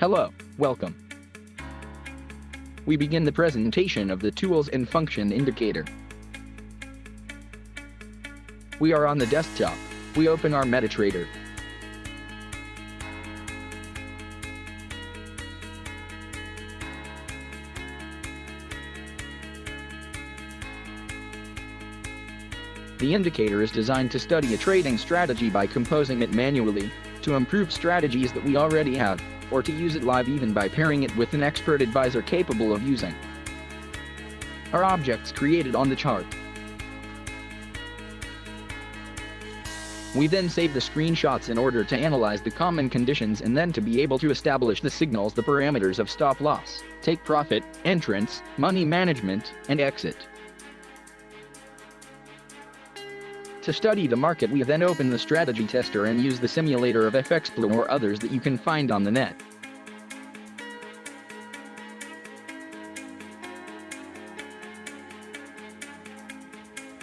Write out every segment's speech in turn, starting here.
Hello, welcome. We begin the presentation of the Tools and Function Indicator. We are on the desktop. We open our MetaTrader. The indicator is designed to study a trading strategy by composing it manually, to improve strategies that we already have, or to use it live even by pairing it with an expert advisor capable of using our objects created on the chart. We then save the screenshots in order to analyze the common conditions and then to be able to establish the signals the parameters of stop loss, take profit, entrance, money management, and exit. To study the market we then open the strategy tester and use the simulator of FXBlue or others that you can find on the net.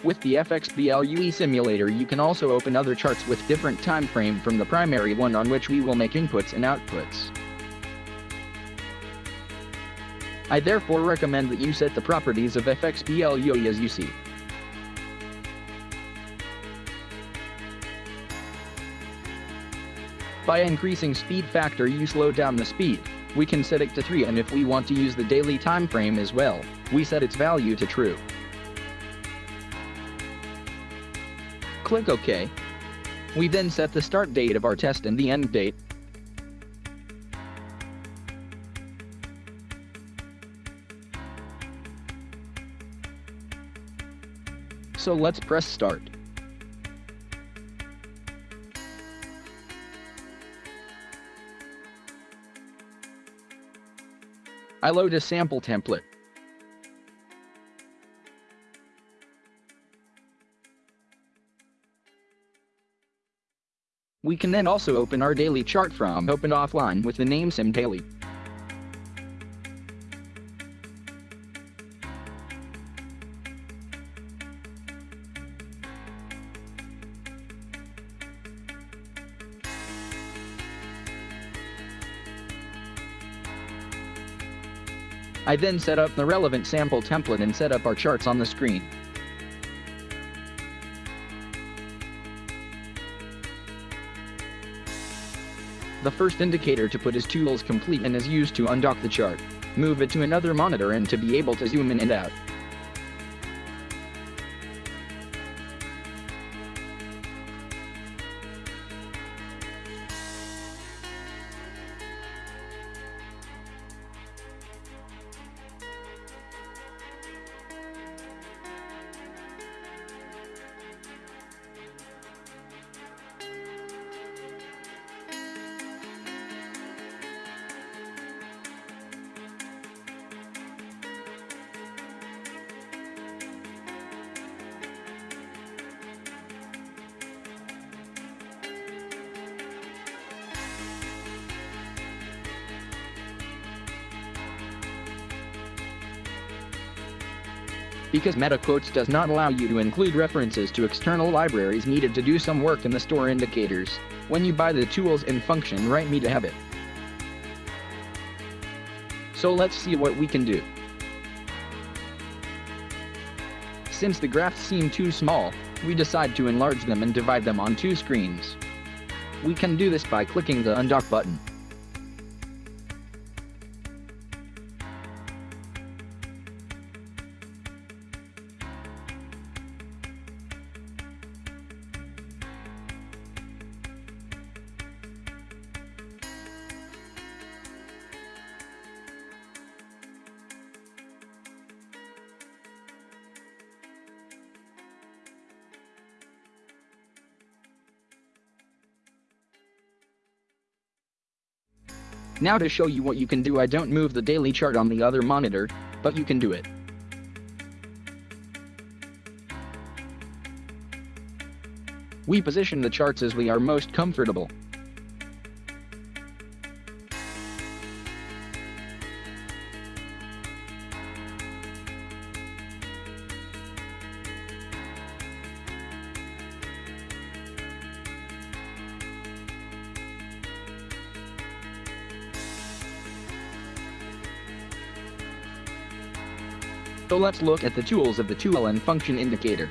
With the FXBLUE simulator you can also open other charts with different time frame from the primary one on which we will make inputs and outputs. I therefore recommend that you set the properties of FXBLUE as you see. By increasing speed factor you slow down the speed. We can set it to 3 and if we want to use the daily time frame as well, we set its value to true. Click OK. We then set the start date of our test and the end date. So let's press start. I load a sample template. We can then also open our daily chart from Open Offline with the name Sim I then set up the relevant sample template and set up our charts on the screen. The first indicator to put is tools complete and is used to undock the chart, move it to another monitor and to be able to zoom in and out. Because MetaQuotes does not allow you to include references to external libraries needed to do some work in the store indicators. When you buy the tools and function write me to have it. So let's see what we can do. Since the graphs seem too small, we decide to enlarge them and divide them on two screens. We can do this by clicking the undock button. Now to show you what you can do I don't move the daily chart on the other monitor, but you can do it. We position the charts as we are most comfortable. So let's look at the tools of the tool and function indicator.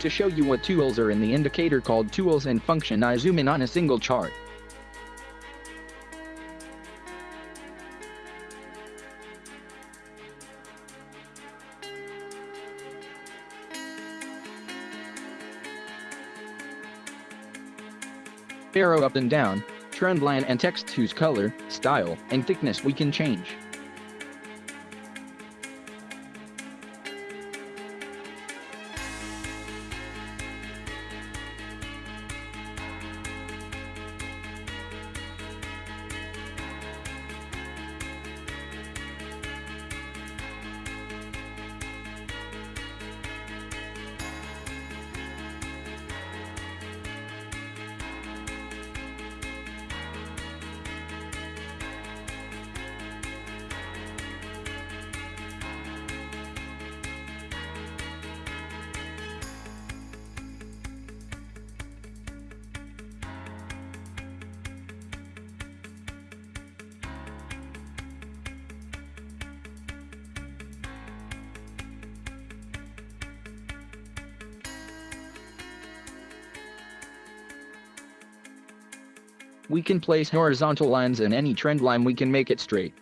To show you what tools are in the indicator called tools and function I zoom in on a single chart. Arrow up and down, trend line and text whose color, style, and thickness we can change. We can place horizontal lines in any trend line we can make it straight.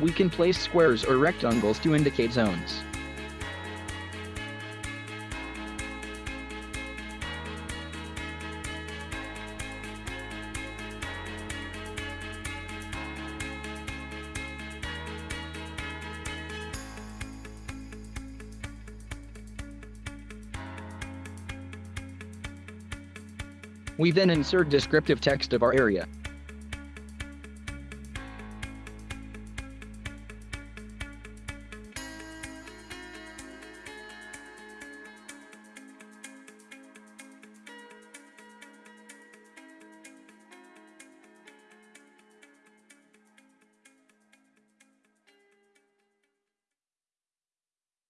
We can place squares or rectangles to indicate zones. We then insert descriptive text of our area.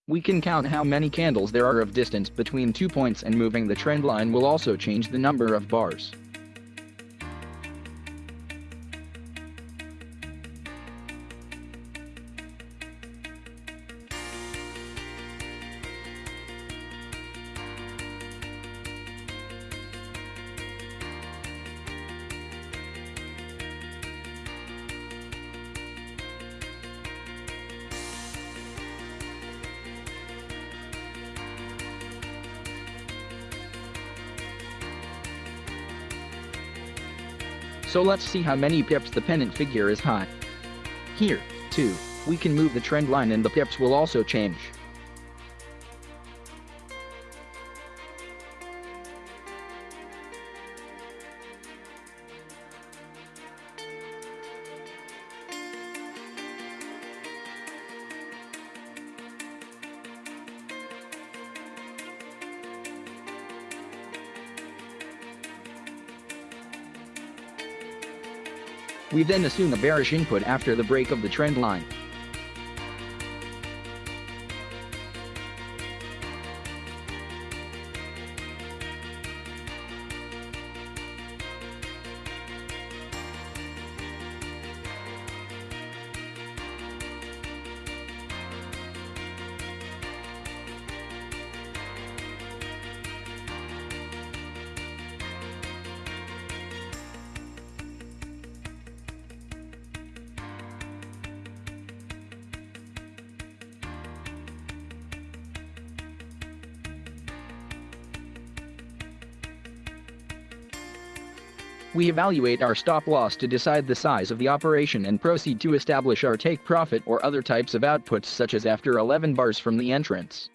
We can count how many candles there are of distance between two points and moving the trend line will also change the number of bars. So let's see how many pips the pennant figure is high. Here, too, we can move the trend line and the pips will also change. We then assume a bearish input after the break of the trend line. We evaluate our stop loss to decide the size of the operation and proceed to establish our take profit or other types of outputs such as after 11 bars from the entrance.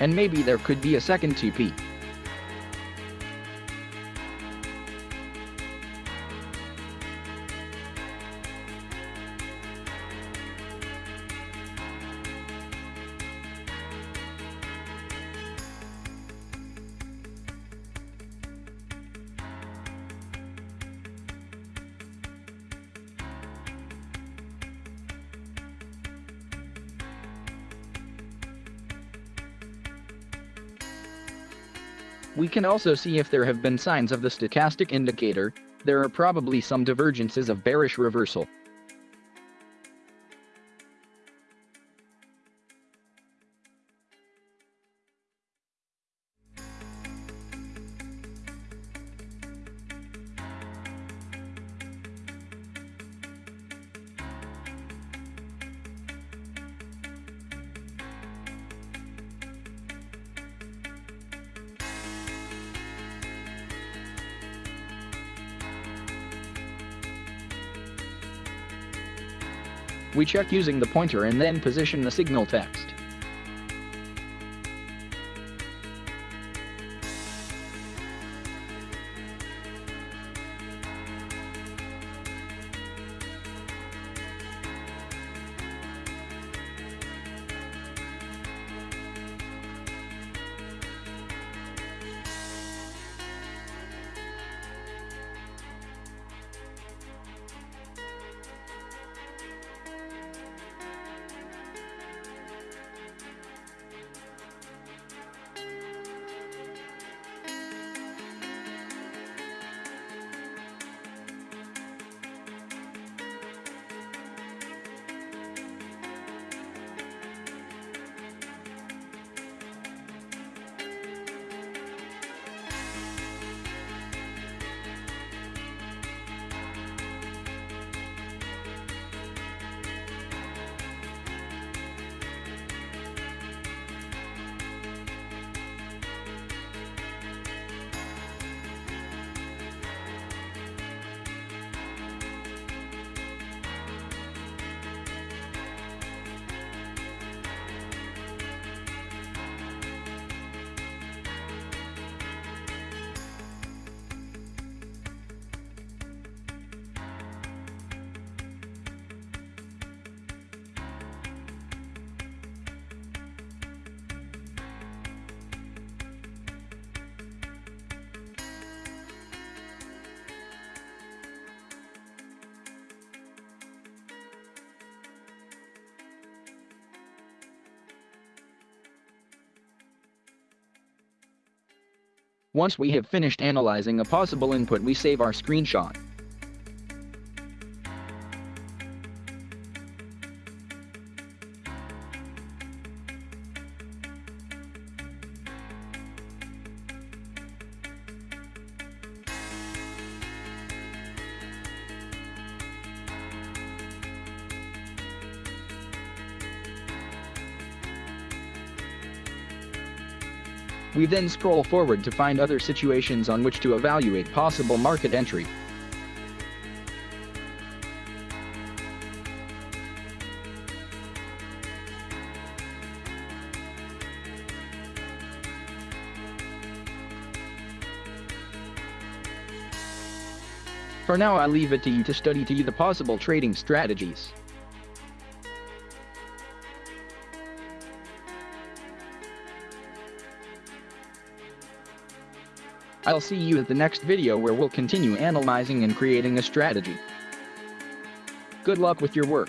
And maybe there could be a second TP. We can also see if there have been signs of the stochastic indicator, there are probably some divergences of bearish reversal. We check using the pointer and then position the signal text. Once we have finished analyzing a possible input we save our screenshot. We then scroll forward to find other situations on which to evaluate possible market entry. For now I leave it to you to study to you the possible trading strategies. I'll see you at the next video where we'll continue analyzing and creating a strategy. Good luck with your work.